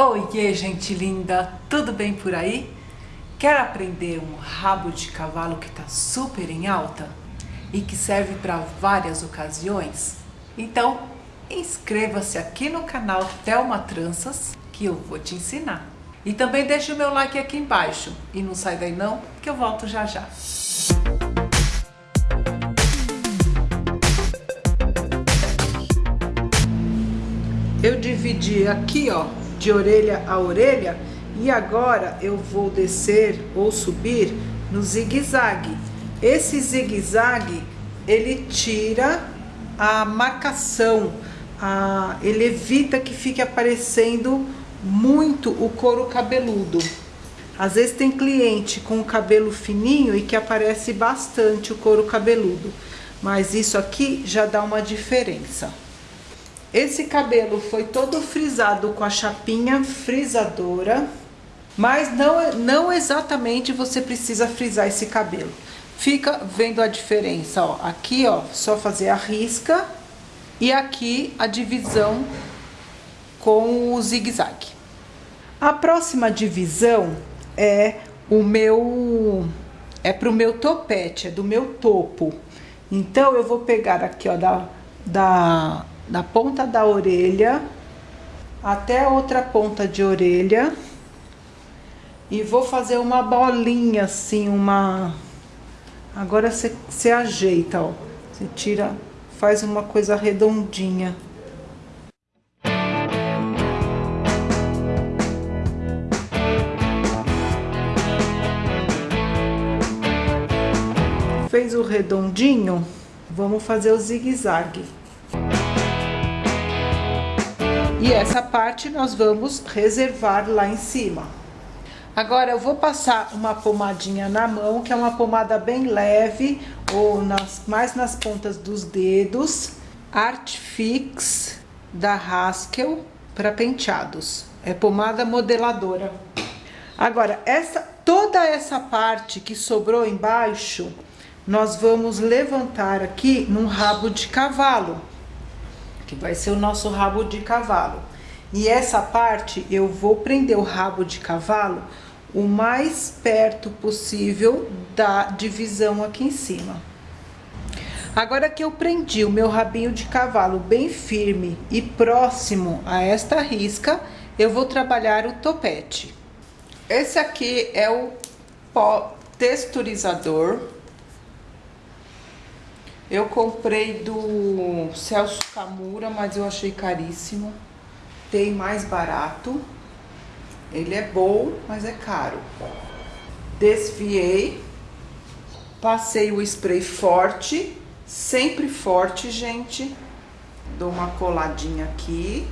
Oiê, gente linda! Tudo bem por aí? Quer aprender um rabo de cavalo que está super em alta e que serve para várias ocasiões? Então, inscreva-se aqui no canal Thelma Tranças que eu vou te ensinar. E também deixe o meu like aqui embaixo e não sai daí não, que eu volto já já. Eu dividi aqui, ó, de orelha a orelha e agora eu vou descer ou subir no zigue-zague. Esse zigue-zague, ele tira a marcação, a, ele evita que fique aparecendo muito o couro cabeludo. Às vezes tem cliente com o cabelo fininho e que aparece bastante o couro cabeludo, mas isso aqui já dá uma diferença. Esse cabelo foi todo frisado com a chapinha frisadora, mas não, não exatamente você precisa frisar esse cabelo. Fica vendo a diferença, ó. Aqui, ó, só fazer a risca e aqui a divisão com o zigue-zague. A próxima divisão é o meu é pro meu topete, é do meu topo. Então eu vou pegar aqui, ó, da da da ponta da orelha até a outra ponta de orelha e vou fazer uma bolinha assim, uma... Agora você ajeita, ó. Você tira, faz uma coisa redondinha. Fez o redondinho, vamos fazer o zigue-zague. E essa parte nós vamos reservar lá em cima. Agora eu vou passar uma pomadinha na mão, que é uma pomada bem leve, ou nas, mais nas pontas dos dedos. Art Fix da Haskell para penteados. É pomada modeladora. Agora, essa, toda essa parte que sobrou embaixo, nós vamos levantar aqui num rabo de cavalo que vai ser o nosso rabo de cavalo. E essa parte eu vou prender o rabo de cavalo o mais perto possível da divisão aqui em cima. Agora que eu prendi o meu rabinho de cavalo bem firme e próximo a esta risca, eu vou trabalhar o topete. Esse aqui é o pó texturizador eu comprei do Celso Camura, mas eu achei caríssimo. Tem mais barato. Ele é bom, mas é caro. Desfiei. Passei o spray forte. Sempre forte, gente. Dou uma coladinha aqui.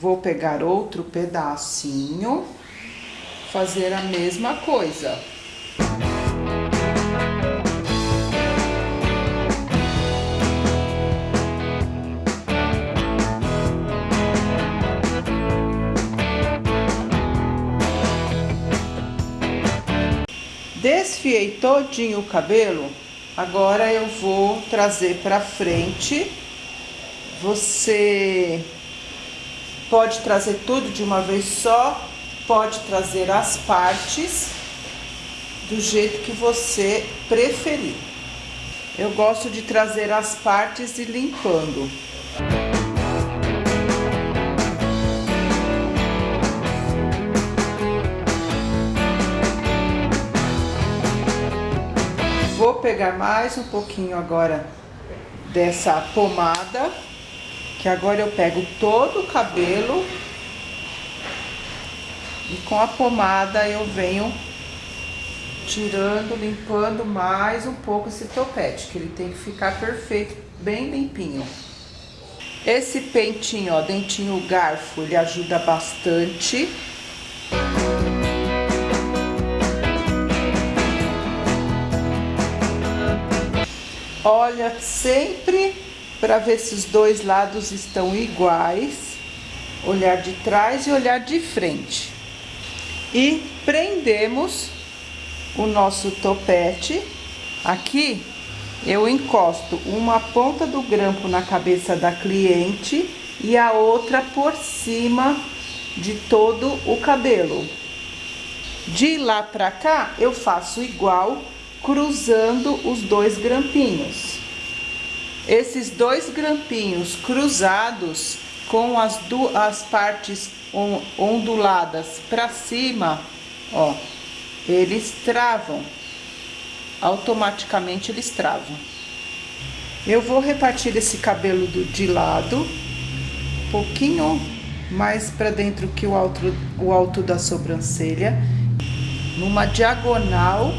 Vou pegar outro pedacinho. Fazer a mesma coisa. Desfiei todinho o cabelo, agora eu vou trazer pra frente. Você pode trazer tudo de uma vez só, pode trazer as partes do jeito que você preferir. Eu gosto de trazer as partes e limpando. Pegar mais um pouquinho agora dessa pomada, que agora eu pego todo o cabelo e com a pomada eu venho tirando, limpando mais um pouco esse topete, que ele tem que ficar perfeito, bem limpinho. Esse pentinho, ó, dentinho garfo, ele ajuda bastante Olha sempre para ver se os dois lados estão iguais. Olhar de trás e olhar de frente. E prendemos o nosso topete. Aqui eu encosto uma ponta do grampo na cabeça da cliente e a outra por cima de todo o cabelo. De lá pra cá, eu faço igual, cruzando os dois grampinhos. Esses dois grampinhos cruzados com as, duas, as partes onduladas para cima, ó, eles travam. Automaticamente eles travam. Eu vou repartir esse cabelo do, de lado, um pouquinho mais para dentro que o alto, o alto da sobrancelha. Numa diagonal,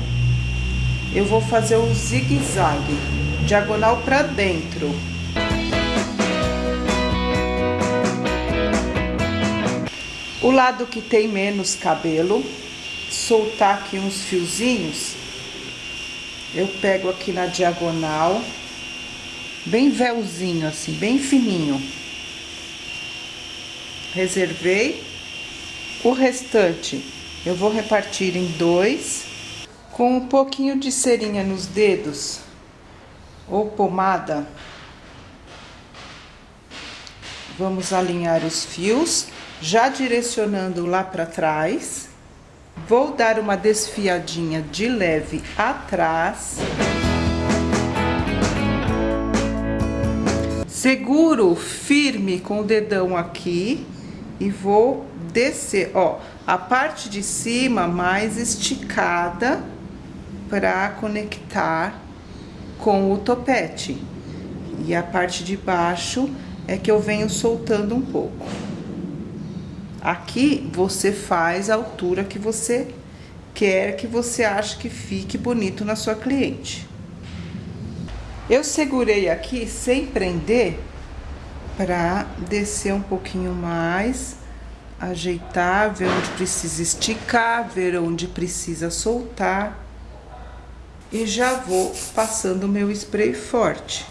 eu vou fazer o zigue-zague, diagonal para dentro. O lado que tem menos cabelo, soltar aqui uns fiozinhos, eu pego aqui na diagonal, bem véuzinho assim, bem fininho. Reservei. O restante eu vou repartir em dois, com um pouquinho de cerinha nos dedos ou pomada. Vamos alinhar os fios já direcionando lá para trás. Vou dar uma desfiadinha de leve atrás. Seguro firme com o dedão aqui e vou descer, ó, a parte de cima mais esticada para conectar com o topete. E a parte de baixo é que eu venho soltando um pouco. Aqui você faz a altura que você quer que você acha que fique bonito na sua cliente. Eu segurei aqui sem prender para descer um pouquinho mais, ajeitar, ver onde precisa esticar, ver onde precisa soltar. E já vou passando meu spray forte.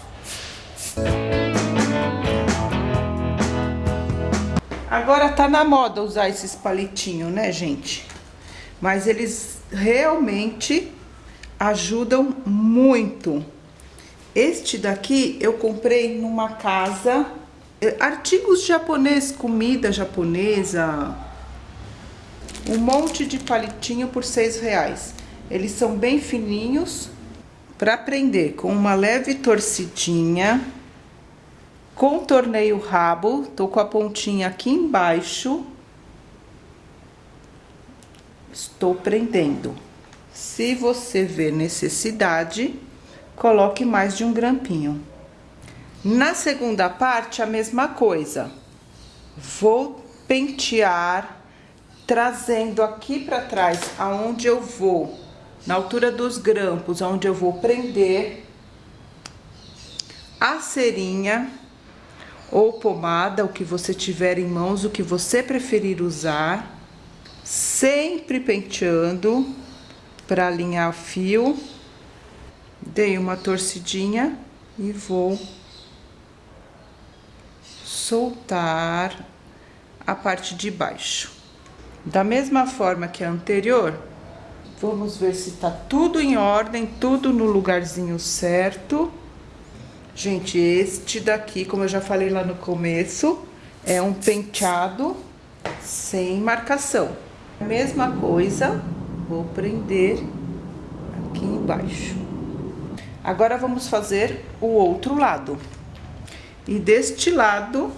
Agora tá na moda usar esses palitinhos, né, gente? Mas eles realmente ajudam muito. Este daqui eu comprei numa casa, eh, artigos japoneses, comida japonesa, um monte de palitinho por seis reais. Eles são bem fininhos, para prender com uma leve torcidinha Contornei o rabo, tô com a pontinha aqui embaixo. Estou prendendo. Se você vê necessidade, coloque mais de um grampinho. Na segunda parte, a mesma coisa. Vou pentear, trazendo aqui para trás, aonde eu vou, na altura dos grampos, aonde eu vou prender a cerinha ou pomada, o que você tiver em mãos, o que você preferir usar, sempre penteando para alinhar o fio. Dei uma torcidinha e vou soltar a parte de baixo. Da mesma forma que a anterior, vamos ver se tá tudo em ordem, tudo no lugarzinho certo. Gente, este daqui, como eu já falei lá no começo, é um penteado sem marcação. Mesma coisa, vou prender aqui embaixo. Agora, vamos fazer o outro lado. E deste lado,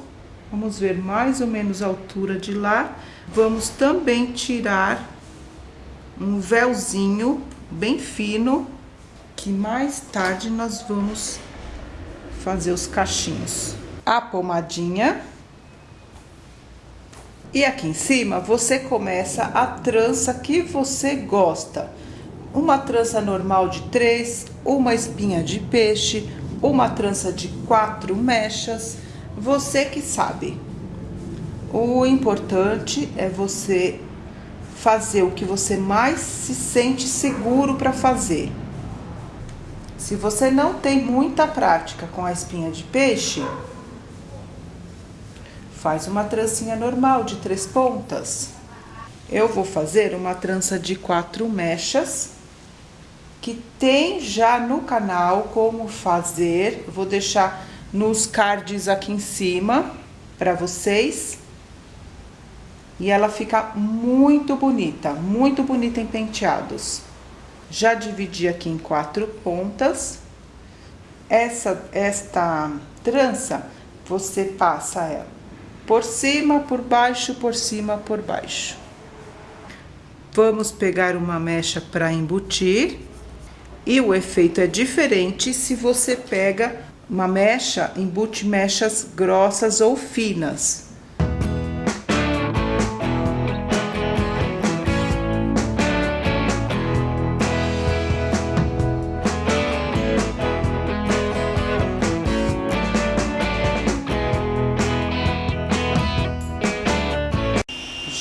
vamos ver mais ou menos a altura de lá. Vamos também tirar um véuzinho bem fino, que mais tarde nós vamos fazer os cachinhos. A pomadinha. E aqui em cima, você começa a trança que você gosta. Uma trança normal de três, uma espinha de peixe, uma trança de quatro mechas, você que sabe. O importante é você fazer o que você mais se sente seguro para fazer. Se você não tem muita prática com a espinha de peixe, faz uma trancinha normal de três pontas. Eu vou fazer uma trança de quatro mechas, que tem já no canal como fazer. vou deixar nos cards aqui em cima para vocês. E ela fica muito bonita, muito bonita em penteados. Já dividi aqui em quatro pontas. Essa, esta trança, você passa ela por cima, por baixo, por cima, por baixo. Vamos pegar uma mecha para embutir. E o efeito é diferente se você pega uma mecha, embute mechas grossas ou finas.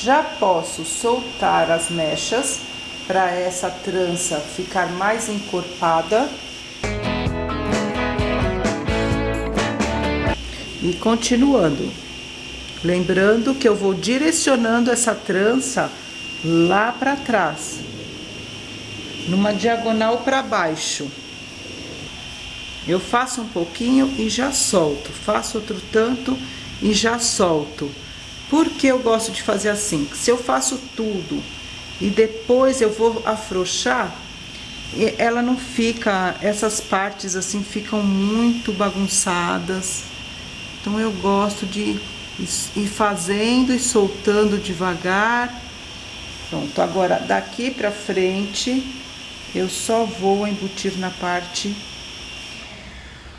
Já posso soltar as mechas para essa trança ficar mais encorpada. E continuando. Lembrando que eu vou direcionando essa trança lá para trás. Numa diagonal para baixo. Eu faço um pouquinho e já solto. Faço outro tanto e já solto. Por que eu gosto de fazer assim? Se eu faço tudo e depois eu vou afrouxar, ela não fica, essas partes assim ficam muito bagunçadas. Então eu gosto de ir fazendo e soltando devagar. Pronto, agora daqui pra frente eu só vou embutir na parte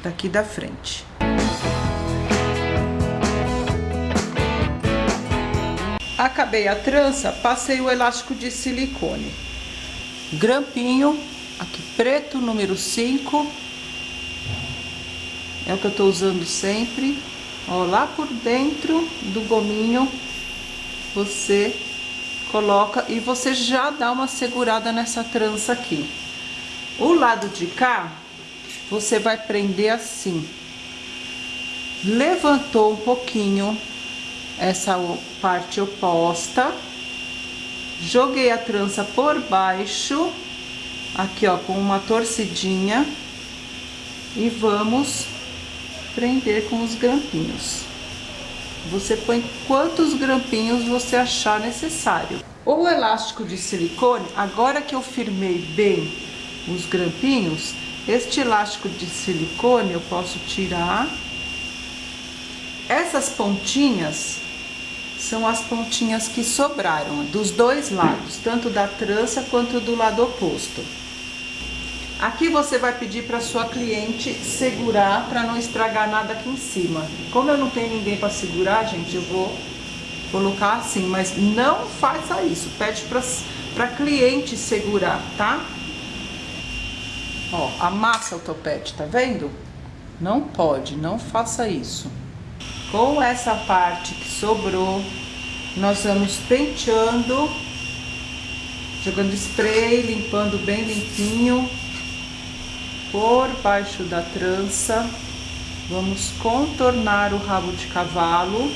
daqui da frente. Acabei a trança, passei o elástico de silicone. Grampinho, aqui preto, número 5. É o que eu tô usando sempre. Ó, lá por dentro do gominho, você coloca e você já dá uma segurada nessa trança aqui. O lado de cá, você vai prender assim. Levantou um pouquinho essa parte oposta. Joguei a trança por baixo, aqui ó, com uma torcidinha. E vamos prender com os grampinhos. Você põe quantos grampinhos você achar necessário. O elástico de silicone, agora que eu firmei bem os grampinhos, este elástico de silicone eu posso tirar. Essas pontinhas são as pontinhas que sobraram dos dois lados, tanto da trança quanto do lado oposto. Aqui você vai pedir para sua cliente segurar para não estragar nada aqui em cima. Como eu não tenho ninguém para segurar, gente, eu vou colocar assim, mas não faça isso. Pede para cliente segurar, tá? Ó, amassa o topete, tá vendo? Não pode, não faça isso. Com essa parte que sobrou, nós vamos penteando, jogando spray, limpando bem limpinho, por baixo da trança. Vamos contornar o rabo de cavalo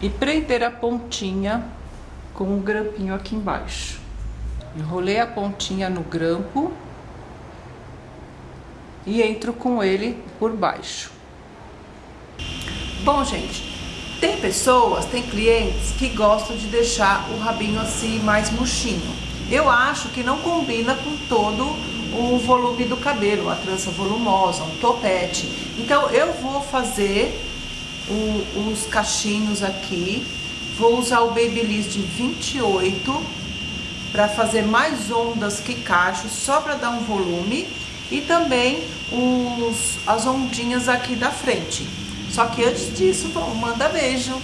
e prender a pontinha com o grampinho aqui embaixo. Enrolei a pontinha no grampo e entro com ele por baixo. Bom, gente, tem pessoas, tem clientes que gostam de deixar o rabinho assim mais murchinho. Eu acho que não combina com todo o volume do cabelo, uma trança volumosa, um topete. Então eu vou fazer o, os cachinhos aqui, vou usar o Babyliss de 28 para fazer mais ondas que cachos, só para dar um volume e também os, as ondinhas aqui da frente. Só que antes disso, vamos manda beijo.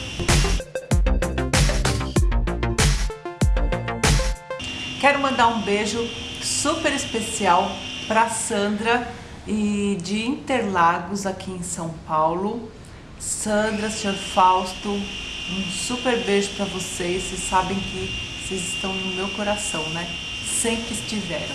Quero mandar um beijo super especial para Sandra e de Interlagos aqui em São Paulo. Sandra, Sr. Fausto, um super beijo para vocês. Vocês sabem que vocês estão no meu coração, né? Sempre estiveram.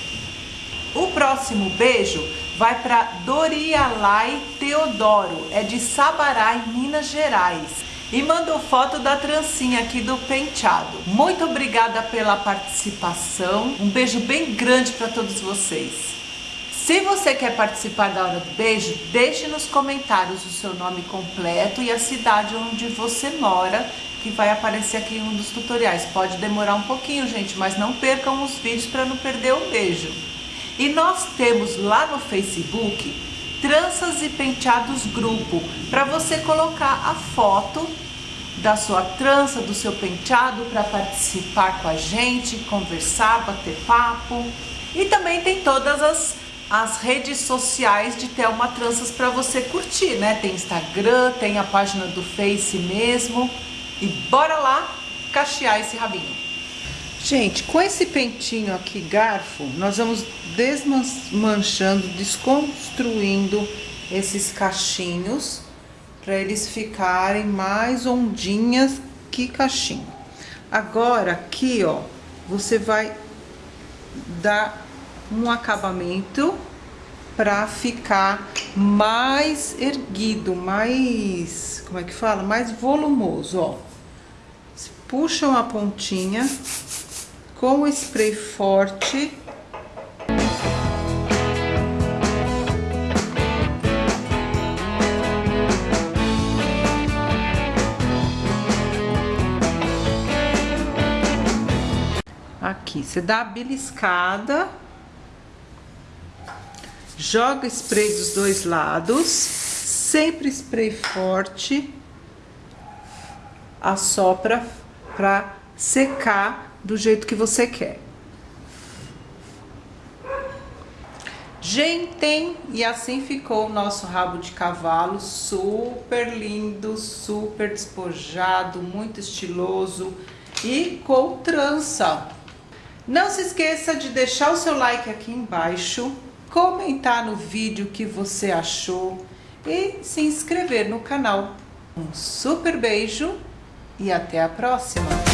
O próximo beijo vai para Dorialai Teodoro, é de Sabará, em Minas Gerais. E mandou foto da trancinha aqui do penteado. Muito obrigada pela participação. Um beijo bem grande para todos vocês. Se você quer participar da hora do beijo, deixe nos comentários o seu nome completo e a cidade onde você mora, que vai aparecer aqui em um dos tutoriais. Pode demorar um pouquinho, gente, mas não percam os vídeos para não perder o beijo. E nós temos lá no Facebook Tranças e Penteados Grupo, para você colocar a foto da sua trança, do seu penteado, para participar com a gente, conversar, bater papo. E também tem todas as, as redes sociais de Thelma Tranças para você curtir, né? Tem Instagram, tem a página do Face mesmo. E bora lá cachear esse rabinho. Gente, com esse pentinho aqui, garfo, nós vamos desmanchando, desconstruindo esses cachinhos para eles ficarem mais ondinhas que cachinho. Agora, aqui, ó, você vai dar um acabamento para ficar mais erguido, mais, como é que fala? Mais volumoso, ó. Puxam a pontinha com o spray forte. Aqui, você dá a beliscada, joga spray dos dois lados, sempre spray forte, assopra para secar do jeito que você quer. Gente, e assim ficou o nosso rabo de cavalo, super lindo, super despojado, muito estiloso e com trança. Não se esqueça de deixar o seu like aqui embaixo, comentar no vídeo o que você achou e se inscrever no canal. Um super beijo e até a próxima!